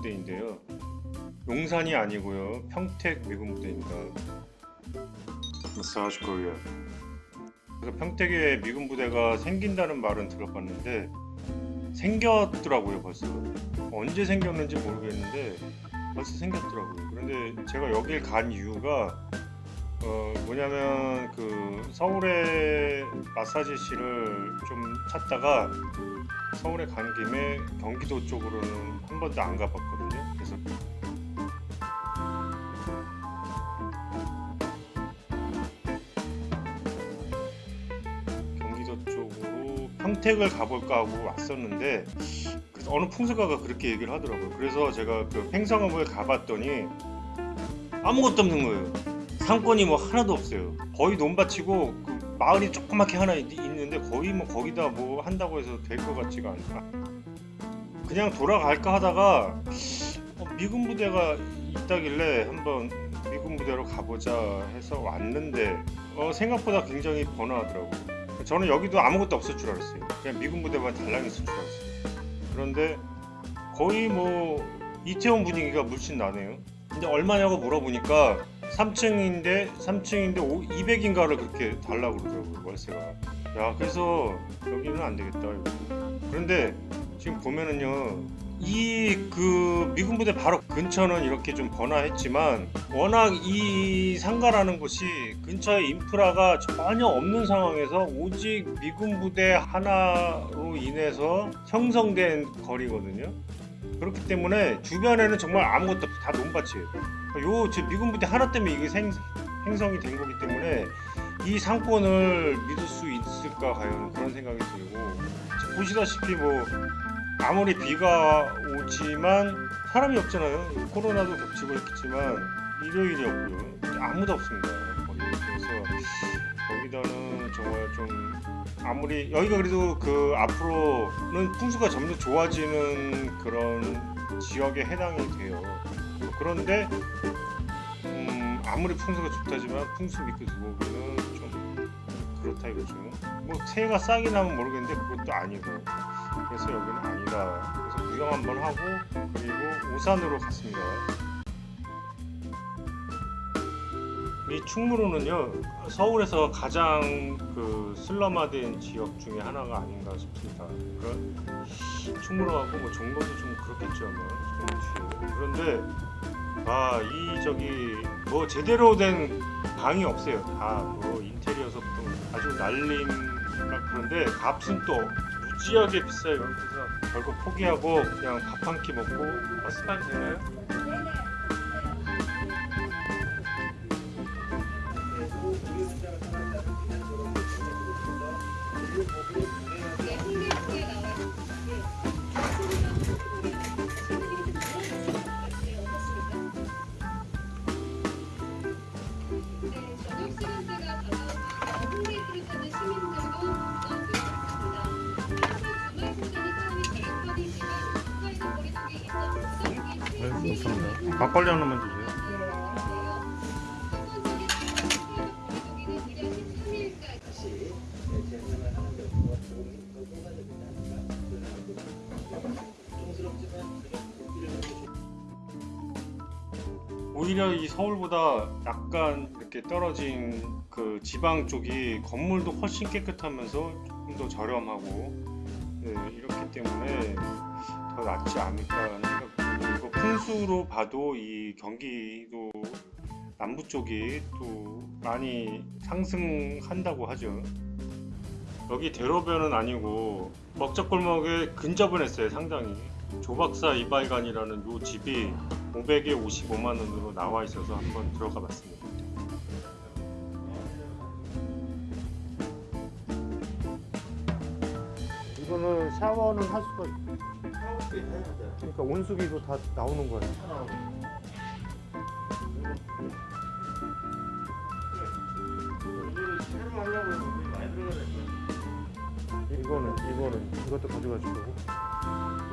부대인데요. 용산이 아니고요. 평택 미군 부대입니다. 마사지 코리아. 그래서 평택에 미군 부대가 생긴다는 말은 들어봤는데 생겼더라고요 벌써. 언제 생겼는지 모르겠는데 벌써 생겼더라고요. 그런데 제가 여길 간 이유가 어 뭐냐면 그 서울에 마사지실을 좀 찾다가 서울에 간 김에 경기도 쪽으로는 한 번도 안 가봤거든요. 그래서 경기도 쪽으로 평택을 가볼까 하고 왔었는데 그래서 어느 풍수가가 그렇게 얘기를 하더라고요. 그래서 제가 그 팽성읍을 가봤더니 아무것도 없는 거예요. 상권이 뭐 하나도 없어요. 거의 논밭이고 그 마을이 조그맣게 하나 있, 있는데 거의 뭐 거기다 뭐 한다고 해서 될 것 같지가 않다. 그냥 돌아갈까 하다가 어, 미군 부대가 있다길래 한번 미군 부대로 가보자 해서 왔는데 어, 생각보다 굉장히 번화하더라고요. 저는 여기도 아무것도 없을 줄 알았어요. 그냥 미군 부대만 달랑 있을 줄 알았어요. 그런데 거의 뭐 이태원 분위기가 물씬 나네요. 근데 얼마냐고 물어보니까 3층인데 3층인데 200인가를 그렇게 달라고 그러더라고요 월세가. 야 그래서 여기는 안 되겠다. 이거. 그런데 지금 보면은요 이 그 미군 부대 바로 근처는 이렇게 좀 번화했지만 워낙 이 상가라는 곳이 근처에 인프라가 전혀 없는 상황에서 오직 미군 부대 하나로 인해서 형성된 거리거든요. 그렇기 때문에 주변에는 정말 아무것도 없어 다 논밭이에요. 요 지금 미군 부대 하나 때문에 이게 생, 행성이 된 거기 때문에 이 상권을 믿을 수 있을까 과연 그런 생각이 들고 보시다시피 뭐 아무리 비가 오지만 사람이 없잖아요. 코로나도 겹치고 했겠지만 일요일이었고요. 아무도 없습니다. 그래서 여기다는 정말 좀 아무리 여기가 그래도 그 앞으로는 풍수가 점점 좋아지는 그런 지역에 해당이 돼요. 그런데 음, 아무리 풍수가 좋다지만 풍수 믿고 들어오기는 좀 그렇다 이거죠. 뭐 새해가 싹이 나면 모르겠는데 그것도 아니고 그래서 여기는 아니다. 그래서 구경 한번 하고 그리고 오산으로 갔습니다. 이 충무로는요 서울에서 가장 그 슬럼화된 지역 중에 하나가 아닌가 싶습니다. 그런 충무로하고 뭐 정도도 좀 그렇겠죠, 뭐 그런데 아 이 저기 뭐 제대로 된 방이 없어요. 다 뭐 인테리어서부터 아주 날림 막 그런데 값은 또 무지하게 비싸요. 그래서 결국 포기하고 그냥 밥 한 끼 먹고 버스까지 감사합니다. 막걸리 하나만 주세요. 오히려 이 서울보다 약간 이렇게 떨어진 그 지방 쪽이 건물도 훨씬 깨끗하면서 조금 더 저렴하고 네, 이렇기 때문에 더 낫지 않을까 풍수로 봐도 이 경기도 남부 쪽이 또 많이 상승한다고 하죠. 여기 대로변은 아니고 먹자골목에 근접은 했어요 상당히 조박사 이발관이라는 요 집이 500에 55만 원으로 나와 있어서 한번 들어가 봤습니다. 이거는 샤워는 할 수가 있 그러니까 온수기도 다 나오는 거예요. 이거는 이거는 이것도 가져가실 거고.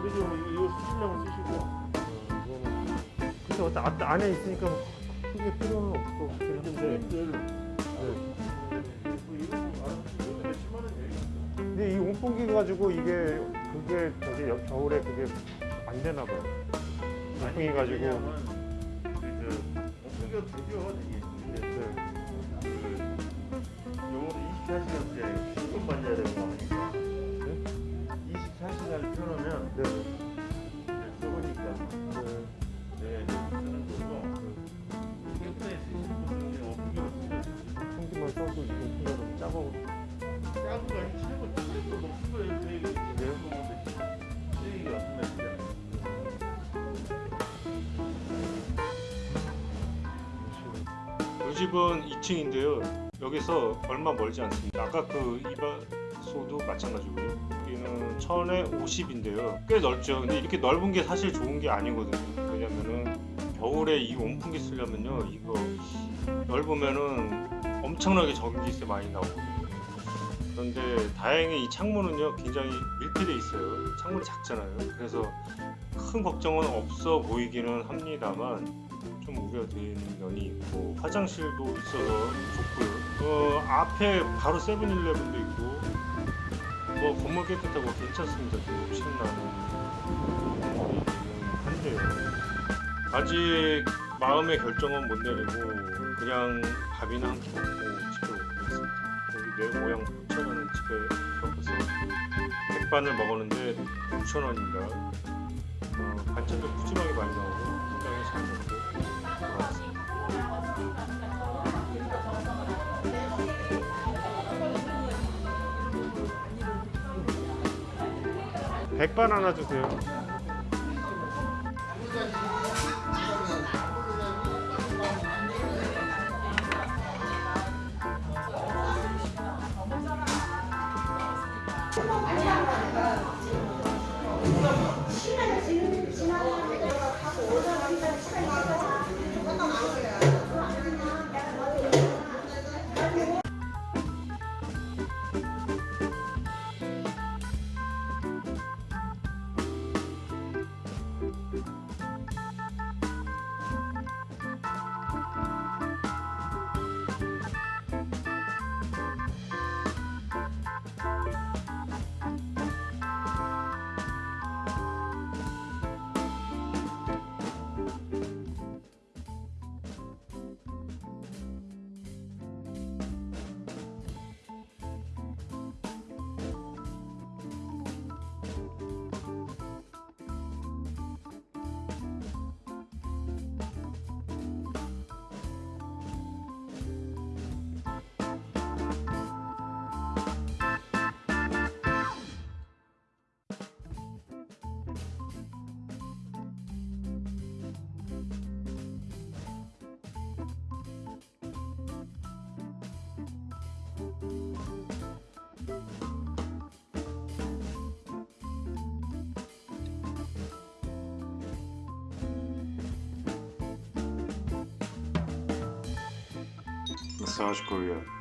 그리고 이거 쓰시려면 쓰시고. 어, 이거는 근데 어떤 아- 안에 있으니까 뭐 크게 필요는 없고 들 네. 몇십만 원 되겠다. 근데 이 온풍기 가지고 이게 그게 저기 여- 겨울에 그게 안 되나 봐요. 오픈해 가지고 그 오픈이 되죠 되게. 근데 네. 그 요거는 24시간째 10분 만져야 되고 하 집은 2층인데요. 여기서 얼마 멀지 않습니다. 아까 그 이바소도 마찬가지고요. 여기는 1000에 50인데요. 꽤 넓죠. 근데 이렇게 넓은 게 사실 좋은 게 아니거든요. 왜냐면은 겨울에 이 온풍기 쓰려면요. 이거 넓으면은 엄청나게 전기세 많이 나오거든요. 그런데 다행히 이 창문은요 굉장히 밀폐돼 있어요. 창문이 작잖아요. 그래서 큰 걱정은 없어 보이기는 합니다만 좀 우려되는 면이 있고 화장실도 있어서 좋고요. 어, 앞에 바로 세븐일레븐도 있고 뭐 건물 깨끗하고 괜찮습니다. 좀 욕심나는 한데요. 아직 마음의 결정은 못 내리고 그냥 밥이나 한 끼 먹고 집에 오겠습니다. 여기 내 고향 부천하는 집에 들어가서 백반을 먹었는데 6,000원입니 백반 하나 주세요. South Korea.